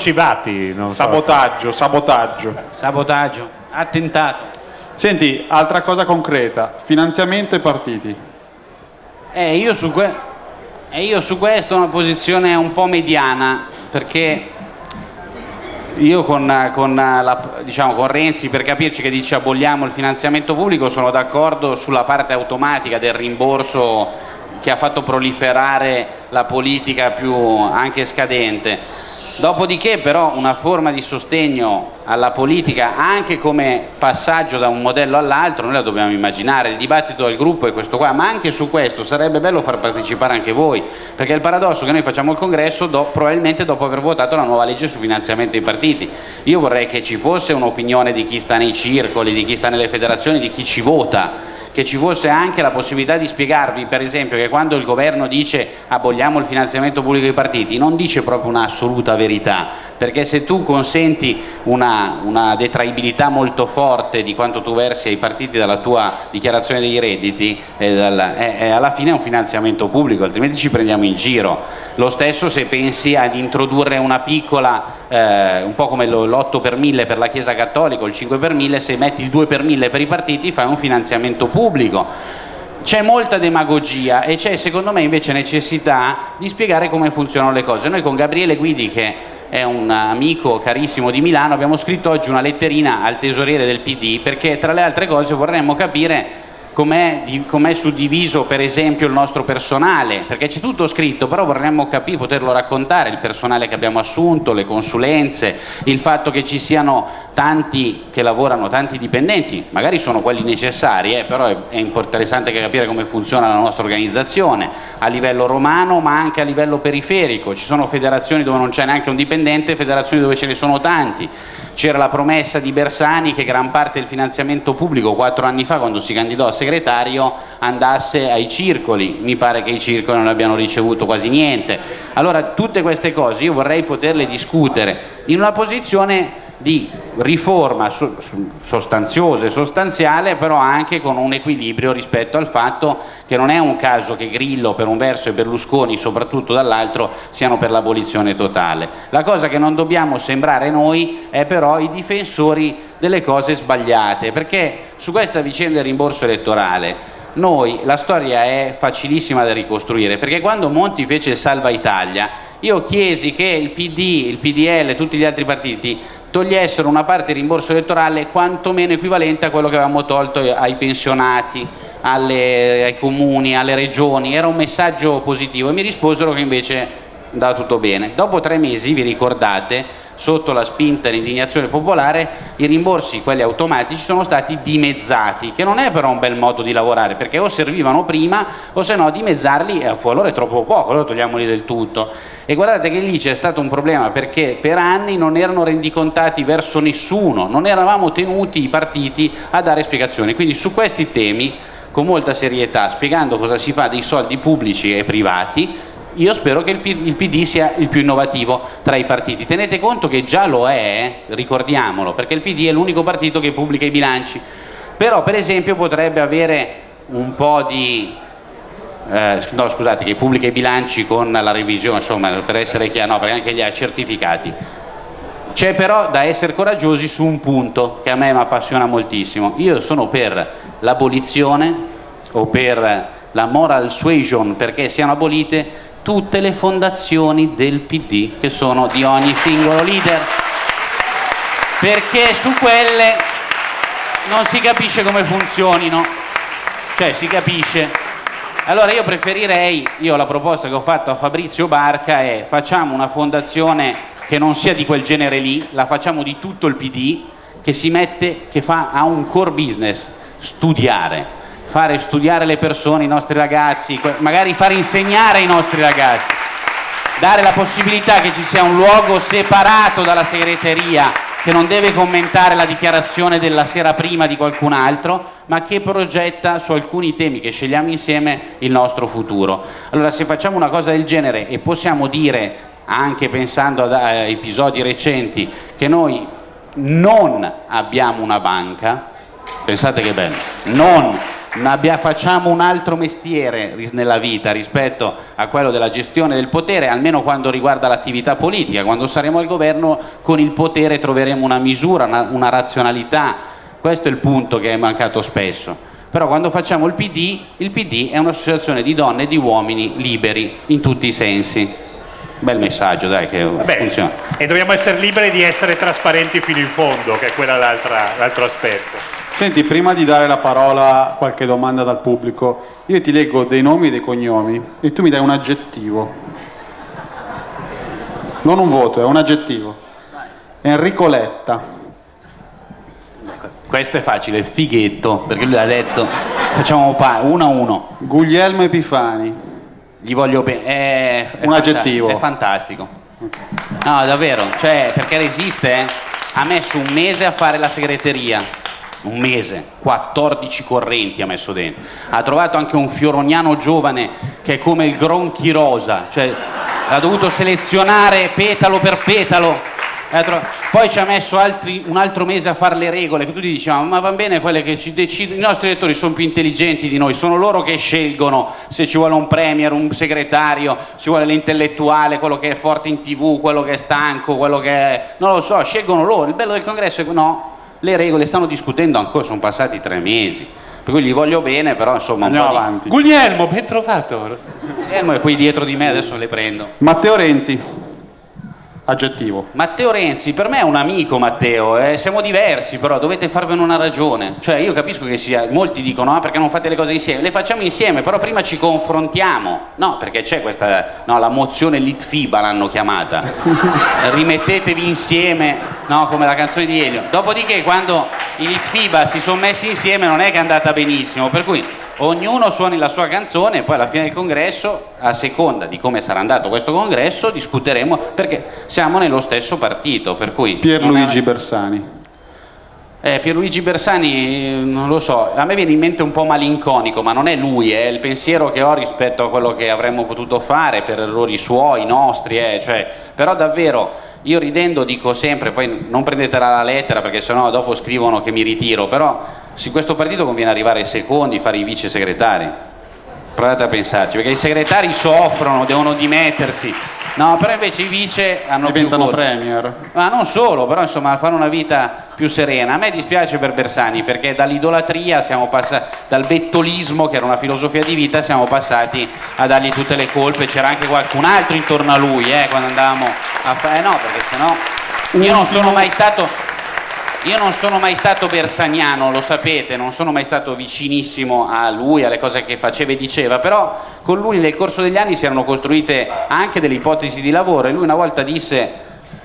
Scivati, non so. Sabotaggio, sabotaggio. Sabotaggio, attentato. Senti, altra cosa concreta, finanziamento e partiti. Eh, io su, que- eh, io su questo ho una posizione un po' mediana, perché io con, con, la- diciamo, con Renzi, per capirci che dice aboliamo il finanziamento pubblico, sono d'accordo sulla parte automatica del rimborso che ha fatto proliferare la politica più anche scadente. Dopodiché però una forma di sostegno alla politica anche come passaggio da un modello all'altro noi la dobbiamo immaginare, il dibattito del gruppo è questo qua, ma anche su questo sarebbe bello far partecipare anche voi, perché il paradosso è che noi facciamo il congresso do, probabilmente dopo aver votato la nuova legge sul finanziamento dei partiti. Io vorrei che ci fosse un'opinione di chi sta nei circoli, di chi sta nelle federazioni, di chi ci vota, che ci fosse anche la possibilità di spiegarvi per esempio che quando il governo dice aboliamo il finanziamento pubblico dei partiti non dice proprio un'assoluta verità perché se tu consenti una, una detraibilità molto forte di quanto tu versi ai partiti dalla tua dichiarazione dei redditi eh, dal, eh, eh, alla fine è un finanziamento pubblico altrimenti ci prendiamo in giro lo stesso se pensi ad introdurre una piccola eh, un po' come l'8 per 1000 per la Chiesa Cattolica o il 5 per 1000 se metti il 2 per 1000 per i partiti fai un finanziamento pubblico. C'è molta demagogia e c'è secondo me invece necessità di spiegare come funzionano le cose. Noi con Gabriele Guidi che è un amico carissimo di Milano abbiamo scritto oggi una letterina al tesoriere del PD perché tra le altre cose vorremmo capire com'è, com suddiviso per esempio il nostro personale, perché c'è tutto scritto, però vorremmo capire, poterlo raccontare, il personale che abbiamo assunto, le consulenze, il fatto che ci siano tanti che lavorano, tanti dipendenti, magari sono quelli necessari, eh, però è, è interessante capire come funziona la nostra organizzazione, a livello romano ma anche a livello periferico, ci sono federazioni dove non c'è neanche un dipendente, federazioni dove ce ne sono tanti, c'era la promessa di Bersani che gran parte del finanziamento pubblico quattro anni fa quando si candidò a segretario andasse ai circoli, mi pare che i circoli non abbiano ricevuto quasi niente. Allora tutte queste cose io vorrei poterle discutere in una posizione di riforma sostanziosa e sostanziale però anche con un equilibrio rispetto al fatto che non è un caso che Grillo per un verso e Berlusconi soprattutto dall'altro siano per l'abolizione totale. La cosa che non dobbiamo sembrare noi è però i difensori delle cose sbagliate perché su questa vicenda del rimborso elettorale noi la storia è facilissima da ricostruire perché quando Monti fece il Salva Italia io chiesi che il PD, il PDL e tutti gli altri partiti togliessero una parte di rimborso elettorale quantomeno equivalente a quello che avevamo tolto ai pensionati, alle, ai comuni, alle regioni, era un messaggio positivo e mi risposero che invece andava tutto bene. Dopo tre mesi, vi ricordate, sotto la spinta e l'indignazione popolare, i rimborsi, quelli automatici, sono stati dimezzati, che non è però un bel modo di lavorare, perché o servivano prima o se no dimezzarli, eh, allora è troppo poco, allora togliamoli del tutto. E guardate che lì c'è stato un problema perché per anni non erano rendicontati verso nessuno, non eravamo tenuti i partiti a dare spiegazioni. Quindi su questi temi, con molta serietà, spiegando cosa si fa dei soldi pubblici e privati, io spero che il PD sia il più innovativo tra i partiti. Tenete conto che già lo è, ricordiamolo, perché il PD è l'unico partito che pubblica i bilanci. Però per esempio potrebbe avere un po' di... Eh, no scusate, che pubblica i bilanci con la revisione, insomma, per essere chiaro, no, perché anche li ha certificati. C'è però da essere coraggiosi su un punto che a me mi appassiona moltissimo. Io sono per l'abolizione o per la moral suasion perché siano abolite tutte le fondazioni del PD che sono di ogni singolo leader. Perché su quelle non si capisce come funzionino. Cioè si capisce. Allora io preferirei io la proposta che ho fatto a Fabrizio Barca è facciamo una fondazione che non sia di quel genere lì la facciamo di tutto il PD che si mette che fa, ha un core business studiare fare studiare le persone, i nostri ragazzi, magari fare insegnare ai nostri ragazzi, dare la possibilità che ci sia un luogo separato dalla segreteria che non deve commentare la dichiarazione della sera prima di qualcun altro, ma che progetta su alcuni temi che scegliamo insieme il nostro futuro. Allora se facciamo una cosa del genere e possiamo dire, anche pensando ad eh, episodi recenti, che noi non abbiamo una banca, pensate che bello, non abbia, facciamo un altro mestiere nella vita rispetto a quello della gestione del potere, almeno quando riguarda l'attività politica, quando saremo al governo con il potere troveremo una misura, una, una razionalità, questo è il punto che è mancato spesso. Però quando facciamo il PD, il PD è un'associazione di donne e di uomini liberi in tutti i sensi. Bel messaggio, dai, che Beh, funziona. E dobbiamo essere liberi di essere trasparenti fino in fondo, che è quello l'altro aspetto. Senti, prima di dare la parola a qualche domanda dal pubblico, io ti leggo dei nomi e dei cognomi e tu mi dai un aggettivo. Non un voto, è un aggettivo. Enrico Letta. Questo è facile, fighetto, perché lui l'ha detto. Facciamo uno a uno. Guglielmo Epifani. Gli voglio bene. È, è un aggettivo. È fantastico. No, davvero, cioè, perché resiste, eh? ha messo un mese a fare la segreteria. Un mese, 14 correnti ha messo dentro. Ha trovato anche un fioroniano giovane che è come il Gronchi Rosa, cioè ha dovuto selezionare petalo per petalo poi ci ha messo altri, un altro mese a fare le regole, che tutti dicevano, ma va bene quelle che ci decidono, i nostri elettori sono più intelligenti di noi, sono loro che scelgono se ci vuole un premier, un segretario, ci vuole l'intellettuale, quello che è forte in tv, quello che è stanco, quello che è... non lo so, scelgono loro, il bello del congresso è che no, le regole stanno discutendo ancora, sono passati tre mesi. Per cui gli voglio bene, però insomma Andiamo un po' avanti. Di... Guglielmo, ben trovato. Guglielmo è qui dietro di me, adesso le prendo. Matteo Renzi. Aggettivo. Matteo Renzi, per me è un amico Matteo, eh, siamo diversi però dovete farvene una ragione, cioè io capisco che sia, molti dicono ah perché non fate le cose insieme, le facciamo insieme però prima ci confrontiamo, no perché c'è questa, no la mozione Litfiba l'hanno chiamata, rimettetevi insieme, no come la canzone di Elio, dopodiché quando i Litfiba si sono messi insieme non è che è andata benissimo, per cui ognuno suoni la sua canzone e poi alla fine del congresso, a seconda di come sarà andato questo congresso, discuteremo perché siamo nello stesso partito. Per cui Pierluigi è... Bersani. Eh, Pierluigi Bersani, non lo so, a me viene in mente un po' malinconico, ma non è lui, è il pensiero che ho rispetto a quello che avremmo potuto fare per errori suoi, nostri, eh, cioè, però davvero io ridendo dico sempre, poi non prendetela la lettera perché sennò dopo scrivono che mi ritiro, però su questo partito conviene arrivare ai secondi, fare i vice segretari. Provate a pensarci, perché i segretari soffrono, devono dimettersi. No, però invece i vice hanno Diventano più premier. Ma non solo, però insomma fanno una vita più serena. A me dispiace per Bersani perché dall'idolatria siamo passati, dal bettolismo che era una filosofia di vita, siamo passati a dargli tutte le colpe. C'era anche qualcun altro intorno a lui, eh, quando andavamo a fare. Eh no, perché sennò. Io non sono mai stato io non sono mai stato bersaniano, lo sapete, non sono mai stato vicinissimo a lui, alle cose che faceva e diceva, però con lui nel corso degli anni si erano costruite anche delle ipotesi di lavoro e lui una volta disse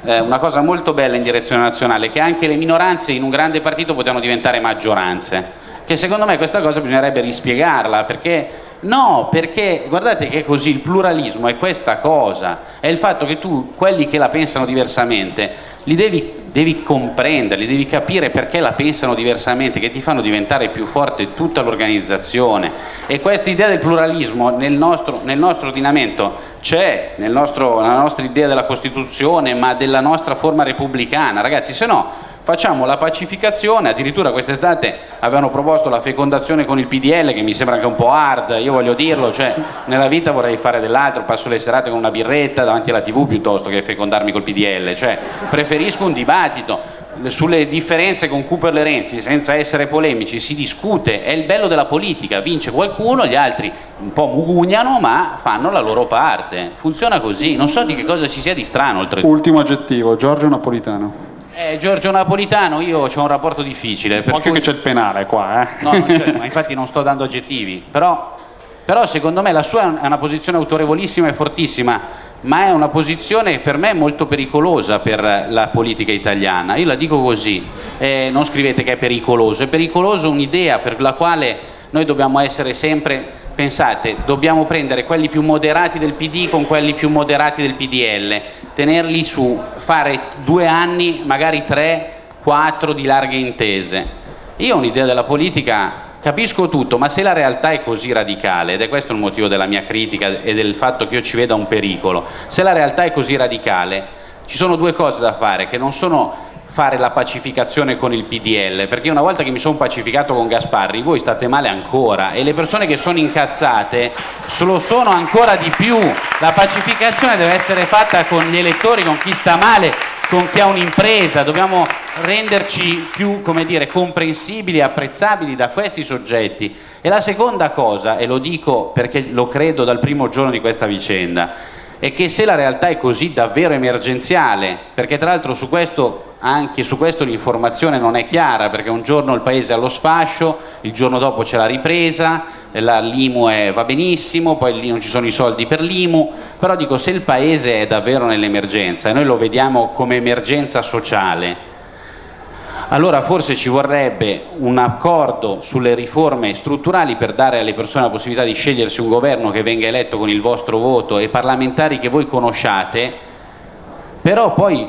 eh, una cosa molto bella in direzione nazionale, che anche le minoranze in un grande partito potevano diventare maggioranze, che secondo me questa cosa bisognerebbe rispiegarla, perché No, perché guardate che è così, il pluralismo è questa cosa, è il fatto che tu, quelli che la pensano diversamente, li devi, devi comprendere, li devi capire perché la pensano diversamente, che ti fanno diventare più forte tutta l'organizzazione. E questa idea del pluralismo nel nostro, nel nostro ordinamento c'è, nel nella nostra idea della Costituzione, ma della nostra forma repubblicana. Ragazzi, se no facciamo la pacificazione, addirittura quest'estate avevano proposto la fecondazione con il PDL che mi sembra anche un po' hard, io voglio dirlo, cioè nella vita vorrei fare dell'altro, passo le serate con una birretta davanti alla tv piuttosto che fecondarmi col PDL, cioè preferisco un dibattito sulle differenze con Cooper e Renzi senza essere polemici si discute, è il bello della politica, vince qualcuno, gli altri un po' mugugnano ma fanno la loro parte, funziona così, non so di che cosa ci sia di strano oltretutto. Ultimo aggettivo, Giorgio Napolitano. Eh, Giorgio Napolitano, io ho un rapporto difficile. Per Occhio cui... che c'è il penale qua, eh. No, ma infatti non sto dando aggettivi, però, però secondo me la sua è una posizione autorevolissima e fortissima, ma è una posizione per me molto pericolosa per la politica italiana. Io la dico così, eh, non scrivete che è pericoloso, è pericoloso un'idea per la quale noi dobbiamo essere sempre pensate, dobbiamo prendere quelli più moderati del PD con quelli più moderati del PDL, tenerli su, fare due anni, magari tre, quattro di larghe intese. Io ho un'idea della politica, capisco tutto, ma se la realtà è così radicale, ed è questo il motivo della mia critica e del fatto che io ci veda un pericolo, se la realtà è così radicale, ci sono due cose da fare che non sono fare la pacificazione con il PDL, perché una volta che mi sono pacificato con Gasparri, voi state male ancora e le persone che sono incazzate lo sono ancora di più. La pacificazione deve essere fatta con gli elettori, con chi sta male, con chi ha un'impresa, dobbiamo renderci più dire, comprensibili e apprezzabili da questi soggetti. E la seconda cosa, e lo dico perché lo credo dal primo giorno di questa vicenda, è che se la realtà è così davvero emergenziale, perché tra l'altro su questo anche su questo l'informazione non è chiara perché un giorno il paese è allo sfascio, il giorno dopo c'è la ripresa, l'IMU va benissimo, poi lì non ci sono i soldi per l'IMU, però dico se il paese è davvero nell'emergenza e noi lo vediamo come emergenza sociale, allora forse ci vorrebbe un accordo sulle riforme strutturali per dare alle persone la possibilità di scegliersi un governo che venga eletto con il vostro voto e parlamentari che voi conosciate, però poi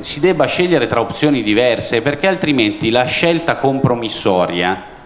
si debba scegliere tra opzioni diverse perché altrimenti la scelta compromissoria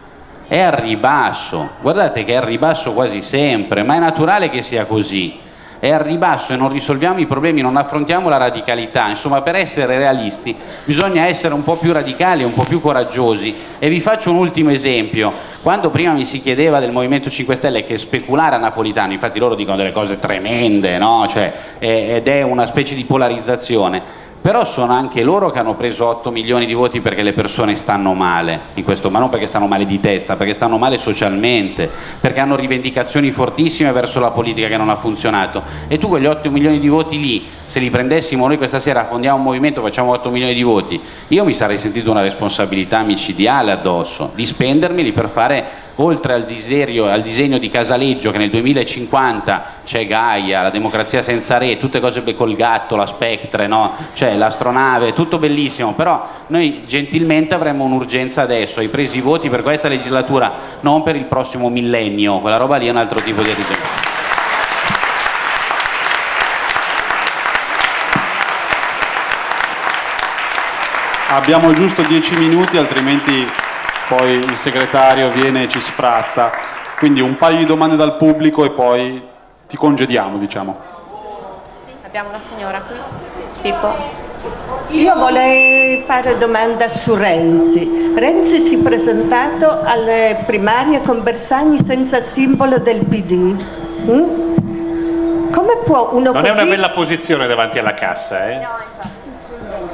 è al ribasso, guardate che è al ribasso quasi sempre, ma è naturale che sia così, è al ribasso e non risolviamo i problemi, non affrontiamo la radicalità, insomma per essere realisti bisogna essere un po' più radicali, un po' più coraggiosi. E vi faccio un ultimo esempio, quando prima mi si chiedeva del Movimento 5 Stelle che speculare a Napolitano, infatti loro dicono delle cose tremende, no? cioè, ed è una specie di polarizzazione, però sono anche loro che hanno preso 8 milioni di voti perché le persone stanno male questo, ma non perché stanno male di testa, perché stanno male socialmente, perché hanno rivendicazioni fortissime verso la politica che non ha funzionato. E tu quegli 8 milioni di voti lì se li prendessimo noi questa sera, fondiamo un movimento, facciamo 8 milioni di voti, io mi sarei sentito una responsabilità micidiale addosso, di spendermeli per fare, oltre al, desiderio, al disegno di Casaleggio, che nel 2050 c'è Gaia, la democrazia senza re, tutte cose col gatto, la Spectre, no? cioè l'astronave, tutto bellissimo, però noi gentilmente avremmo un'urgenza adesso, hai preso i voti per questa legislatura, non per il prossimo millennio, quella roba lì è un altro tipo di risultato. Abbiamo giusto dieci minuti, altrimenti poi il segretario viene e ci sfratta. Quindi un paio di domande dal pubblico e poi ti congediamo, diciamo. Sì, abbiamo una signora qui. Pippo. Io vorrei fare domanda su Renzi. Renzi si è presentato alle primarie con Bersani senza simbolo del PD. Mm? Come può uno Non così... è una bella posizione davanti alla cassa, eh? No, infatti.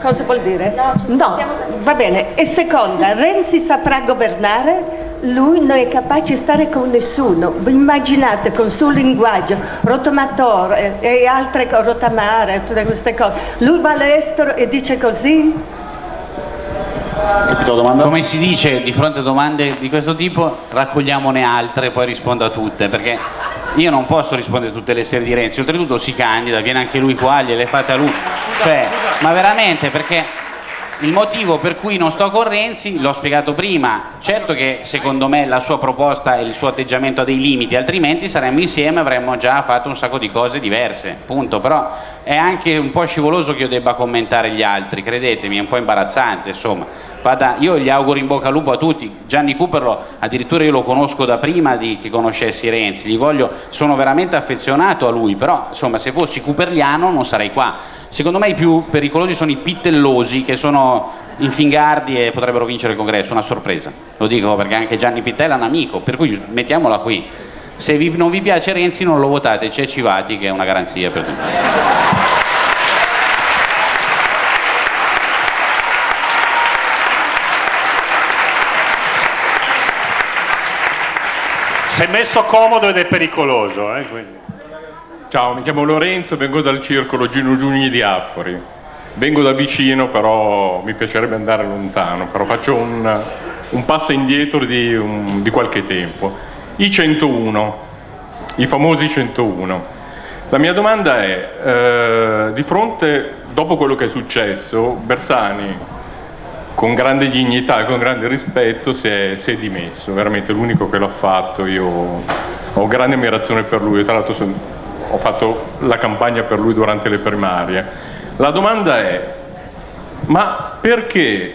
Cosa vuol dire? No, da- va bene. E seconda, Renzi saprà governare? Lui non è capace di stare con nessuno. Vi immaginate con il suo linguaggio, rotomatore e altre cose, rotamare, tutte queste cose. Lui va all'estero e dice così? Capito la domanda? Come si dice di fronte a domande di questo tipo, raccogliamone altre e poi rispondo a tutte, perché io non posso rispondere a tutte le serie di Renzi, oltretutto si candida, viene anche lui qua, gliele fate a lui. Cioè, ma veramente, perché il motivo per cui non sto con Renzi l'ho spiegato prima, certo che secondo me la sua proposta e il suo atteggiamento ha dei limiti, altrimenti saremmo insieme e avremmo già fatto un sacco di cose diverse, punto, però è anche un po' scivoloso che io debba commentare gli altri, credetemi, è un po' imbarazzante, insomma. Vada, io gli auguro in bocca al lupo a tutti, Gianni Cooperlo addirittura io lo conosco da prima di che conoscessi Renzi, gli voglio, sono veramente affezionato a lui, però insomma se fossi cooperliano non sarei qua. Secondo me i più pericolosi sono i pittellosi che sono infingardi e potrebbero vincere il congresso, una sorpresa. Lo dico perché anche Gianni Pittella è un amico, per cui mettiamola qui. Se vi- non vi piace Renzi non lo votate, c'è Civati che è una garanzia per tutti. Si è messo comodo ed è pericoloso, eh. Ciao, mi chiamo Lorenzo vengo dal circolo Gino Giugni di Affori. Vengo da vicino, però mi piacerebbe andare lontano, però faccio un, un passo indietro di, un- di qualche tempo. I 101, i famosi 101. La mia domanda è, eh, di fronte, dopo quello che è successo, Bersani con grande dignità e con grande rispetto si è, si è dimesso, veramente l'unico che l'ha fatto, io ho grande ammirazione per lui, tra l'altro son- ho fatto la campagna per lui durante le primarie. La domanda è, ma perché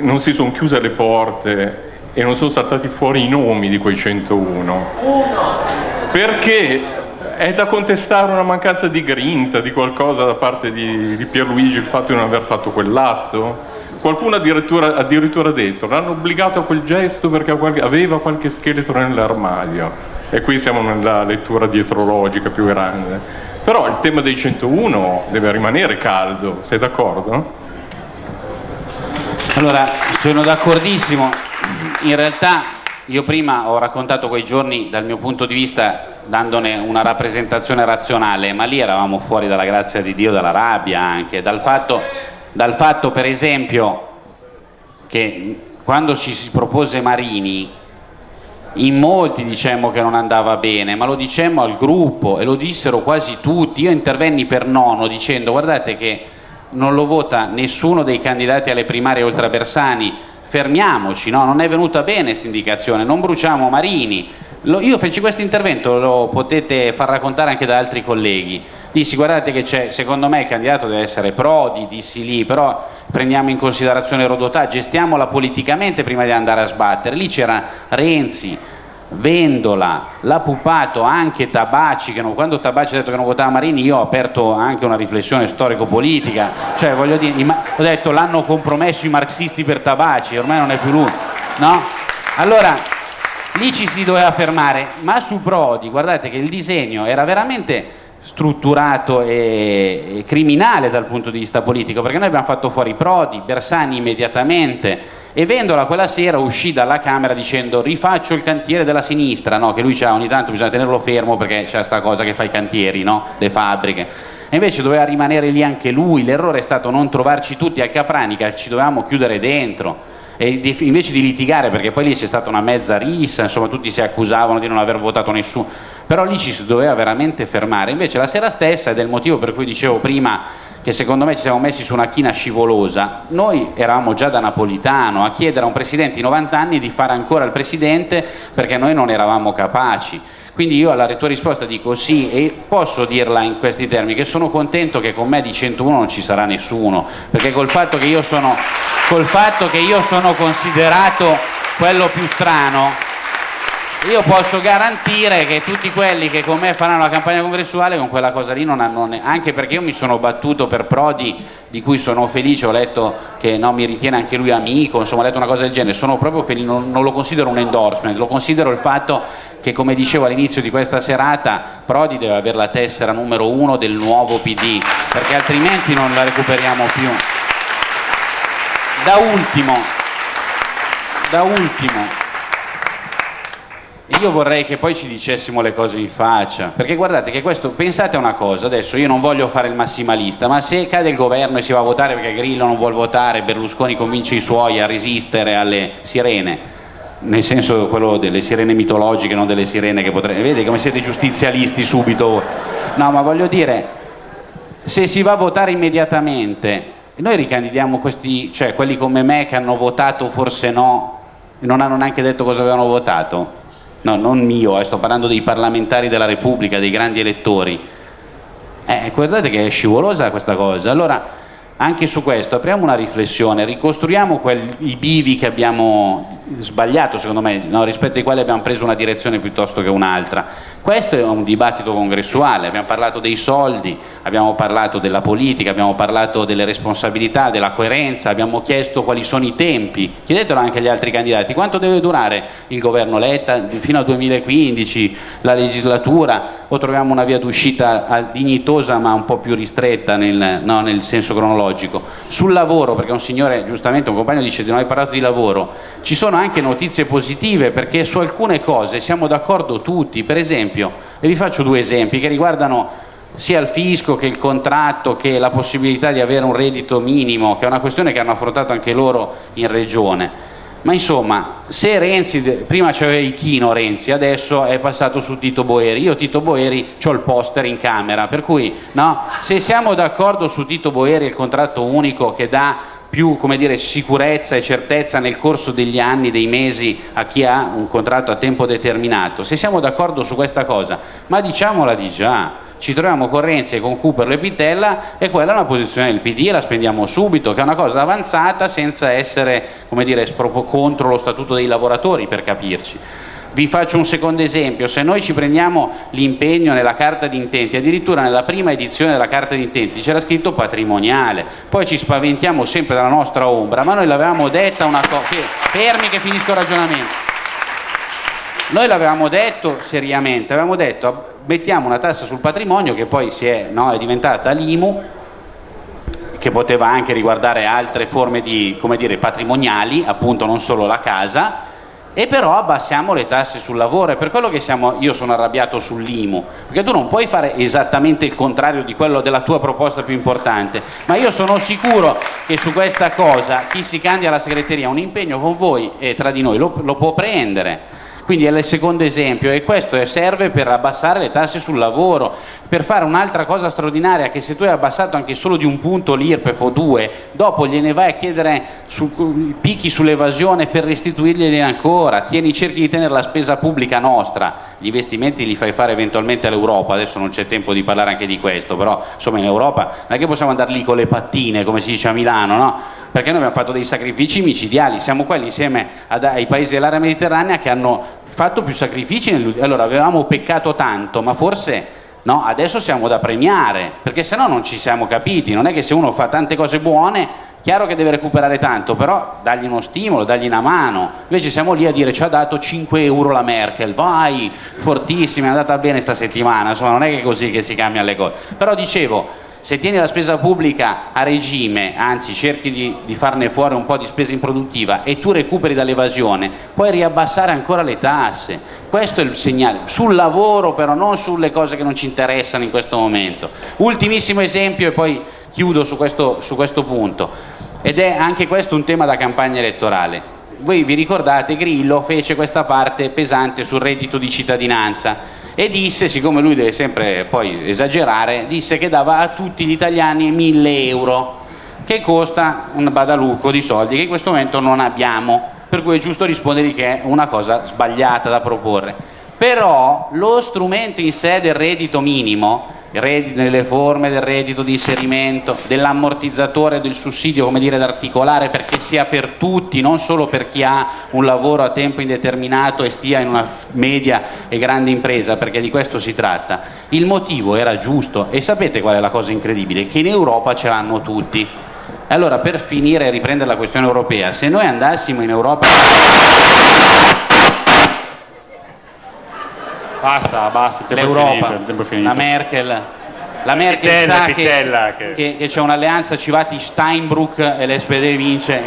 non si sono chiuse le porte e non sono saltati fuori i nomi di quei 101? Perché è da contestare una mancanza di grinta, di qualcosa da parte di, di Pierluigi, il fatto di non aver fatto quell'atto? Qualcuno addirittura, addirittura detto, l'hanno obbligato a quel gesto perché aveva qualche scheletro nell'armadio. E qui siamo nella lettura dietrologica più grande. Però il tema dei 101 deve rimanere caldo, sei d'accordo? Allora, sono d'accordissimo. In realtà io prima ho raccontato quei giorni dal mio punto di vista dandone una rappresentazione razionale, ma lì eravamo fuori dalla grazia di Dio, dalla rabbia anche, dal fatto, dal fatto per esempio che quando ci si propose Marini in molti dicemmo che non andava bene, ma lo dicemmo al gruppo e lo dissero quasi tutti. Io intervenni per nono dicendo guardate che non lo vota nessuno dei candidati alle primarie oltre Bersani, fermiamoci, no? non è venuta bene questa indicazione, non bruciamo Marini. Lo, io feci questo intervento, lo potete far raccontare anche da altri colleghi. Dissi guardate che c'è, secondo me il candidato deve essere Prodi, dissi lì, però prendiamo in considerazione Rodotà, gestiamola politicamente prima di andare a sbattere. Lì c'era Renzi, Vendola, l'ha pupato anche Tabaci, non, quando Tabaci ha detto che non votava Marini io ho aperto anche una riflessione storico-politica, cioè voglio dire, ho detto l'hanno compromesso i marxisti per Tabaci, ormai non è più lui, no? Allora, lì ci si doveva fermare, ma su Prodi, guardate che il disegno era veramente strutturato e, criminale dal punto di vista politico, perché noi abbiamo fatto fuori Prodi, Bersani immediatamente e Vendola quella sera uscì dalla Camera dicendo rifaccio il cantiere della sinistra, no? che lui c'ha ogni tanto bisogna tenerlo fermo perché c'è questa cosa che fa i cantieri, no? le fabbriche. E invece doveva rimanere lì anche lui, l'errore è stato non trovarci tutti al Capranica, ci dovevamo chiudere dentro e invece di litigare perché poi lì c'è stata una mezza rissa, insomma tutti si accusavano di non aver votato nessuno, però lì ci si doveva veramente fermare, invece la sera stessa, ed è il motivo per cui dicevo prima che secondo me ci siamo messi su una china scivolosa, noi eravamo già da Napolitano a chiedere a un presidente di 90 anni di fare ancora il presidente perché noi non eravamo capaci. Quindi io alla tua risposta dico sì e posso dirla in questi termini, che sono contento che con me di 101 non ci sarà nessuno, perché col fatto che io sono, fatto che io sono considerato quello più strano, io posso garantire che tutti quelli che con me faranno la campagna congressuale con quella cosa lì non hanno anche perché io mi sono battuto per Prodi di cui sono felice ho letto che no, mi ritiene anche lui amico insomma ho letto una cosa del genere sono proprio felice non, non lo considero un endorsement lo considero il fatto che come dicevo all'inizio di questa serata Prodi deve avere la tessera numero uno del nuovo PD perché altrimenti non la recuperiamo più. Da ultimo da ultimo io vorrei che poi ci dicessimo le cose in faccia, perché guardate che questo, pensate a una cosa, adesso io non voglio fare il massimalista, ma se cade il governo e si va a votare perché Grillo non vuole votare, Berlusconi convince i suoi a resistere alle sirene, nel senso quello delle sirene mitologiche, non delle sirene che potrebbe... Vede come siete giustizialisti subito. No, ma voglio dire, se si va a votare immediatamente, noi ricandidiamo questi, cioè quelli come me che hanno votato forse no, e non hanno neanche detto cosa avevano votato, no, non mio, eh, sto parlando dei parlamentari della Repubblica, dei grandi elettori. Eh, guardate che è scivolosa questa cosa. Allora, anche su questo apriamo una riflessione, ricostruiamo quel, i bivi che abbiamo sbagliato secondo me, no, rispetto ai quali abbiamo preso una direzione piuttosto che un'altra. Questo è un dibattito congressuale, abbiamo parlato dei soldi, abbiamo parlato della politica, abbiamo parlato delle responsabilità, della coerenza, abbiamo chiesto quali sono i tempi, chiedetelo anche agli altri candidati, quanto deve durare il governo Letta fino al 2015, la legislatura, o troviamo una via d'uscita dignitosa ma un po' più ristretta nel, no, nel senso cronologico. Sul lavoro, perché un signore, giustamente un compagno dice di non hai parlato di lavoro, ci sono anche notizie positive perché su alcune cose siamo d'accordo tutti, per esempio, e vi faccio due esempi che riguardano sia il fisco che il contratto che la possibilità di avere un reddito minimo, che è una questione che hanno affrontato anche loro in regione. Ma insomma, se Renzi, prima c'aveva il chino Renzi, adesso è passato su Tito Boeri, io Tito Boeri ho il poster in camera, per cui no, se siamo d'accordo su Tito Boeri il contratto unico che dà più dire, sicurezza e certezza nel corso degli anni, dei mesi a chi ha un contratto a tempo determinato. Se siamo d'accordo su questa cosa, ma diciamola di già, ci troviamo con Renzi e con Cooper le Pitella e quella è una posizione del PD, la spendiamo subito, che è una cosa avanzata senza essere dire, contro lo statuto dei lavoratori per capirci. Vi faccio un secondo esempio, se noi ci prendiamo l'impegno nella carta di intenti, addirittura nella prima edizione della carta di intenti c'era scritto patrimoniale, poi ci spaventiamo sempre dalla nostra ombra, ma noi l'avevamo detta una cosa, fermi che finisco il ragionamento, noi l'avevamo detto seriamente, avevamo detto mettiamo una tassa sul patrimonio che poi è, no, è diventata l'IMU, che poteva anche riguardare altre forme di, come dire, patrimoniali, appunto non solo la casa, e però abbassiamo le tasse sul lavoro, è per quello che siamo, io sono arrabbiato sull'IMU, perché tu non puoi fare esattamente il contrario di quello della tua proposta più importante, ma io sono sicuro che su questa cosa chi si candida alla segreteria un impegno con voi e tra di noi lo, lo può prendere quindi è il secondo esempio e questo serve per abbassare le tasse sul lavoro, per fare un'altra cosa straordinaria che se tu hai abbassato anche solo di un punto l'IRPEF o due, dopo gliene vai a chiedere su, picchi sull'evasione per restituirglieli ancora, tieni, cerchi di tenere la spesa pubblica nostra, gli investimenti li fai fare eventualmente all'Europa, adesso non c'è tempo di parlare anche di questo, però insomma in Europa non è che possiamo andare lì con le pattine come si dice a Milano, no? perché noi abbiamo fatto dei sacrifici micidiali, siamo quelli insieme ad, ai paesi dell'area mediterranea che hanno fatto più sacrifici, allora avevamo peccato tanto, ma forse no, adesso siamo da premiare, perché se no non ci siamo capiti, non è che se uno fa tante cose buone, chiaro che deve recuperare tanto, però dagli uno stimolo, dagli una mano, invece siamo lì a dire ci ha dato 5 euro la Merkel, vai, fortissima, è andata bene sta settimana, insomma non è che così che si cambiano le cose, però dicevo, se tieni la spesa pubblica a regime, anzi cerchi di, di, farne fuori un po' di spesa improduttiva e tu recuperi dall'evasione, puoi riabbassare ancora le tasse. Questo è il segnale. Sul lavoro però, non sulle cose che non ci interessano in questo momento. Ultimissimo esempio e poi chiudo su questo, su questo punto. Ed è anche questo un tema da campagna elettorale. Voi vi ricordate Grillo fece questa parte pesante sul reddito di cittadinanza e disse, siccome lui deve sempre poi esagerare, disse che dava a tutti gli italiani 1000 euro, che costa un badalucco di soldi che in questo momento non abbiamo, per cui è giusto rispondere che è una cosa sbagliata da proporre. Però lo strumento in sé del reddito minimo nelle forme del reddito di inserimento, dell'ammortizzatore, del sussidio, come dire, da articolare perché sia per tutti, non solo per chi ha un lavoro a tempo indeterminato e stia in una media e grande impresa, perché di questo si tratta. Il motivo era giusto e sapete qual è la cosa incredibile? Che in Europa ce l'hanno tutti. Allora, per finire e riprendere la questione europea, se noi andassimo in Europa... Basta, basta, il tempo l'Europa, è finito, il tempo è finito. la Merkel, la Merkel Pitella, sa Pitella, che, che- che- c'è un'alleanza Civati-Steinbrück e l'SPD vince,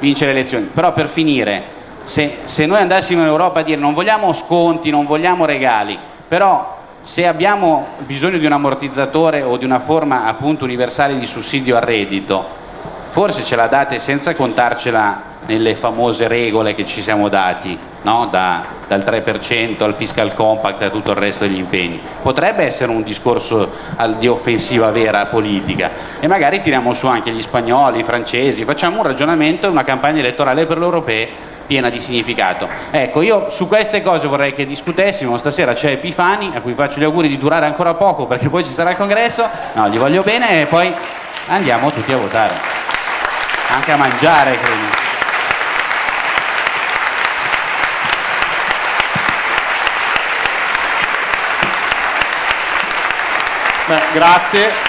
vince le elezioni. Però per finire, se, se noi andassimo in Europa a dire non vogliamo sconti, non vogliamo regali, però se abbiamo bisogno di un ammortizzatore o di una forma appunto universale di sussidio al reddito, forse ce la date senza contarcela nelle famose regole che ci siamo dati, no? Da- dal 3% al fiscal compact a tutto il resto degli impegni. Potrebbe essere un discorso di offensiva vera politica e magari tiriamo su anche gli spagnoli, i francesi, facciamo un ragionamento e una campagna elettorale per le europee piena di significato. Ecco, io su queste cose vorrei che discutessimo, stasera c'è Epifani, a cui faccio gli auguri di durare ancora poco perché poi ci sarà il congresso, no, gli voglio bene e poi andiamo tutti a votare, anche a mangiare credo. Grazie.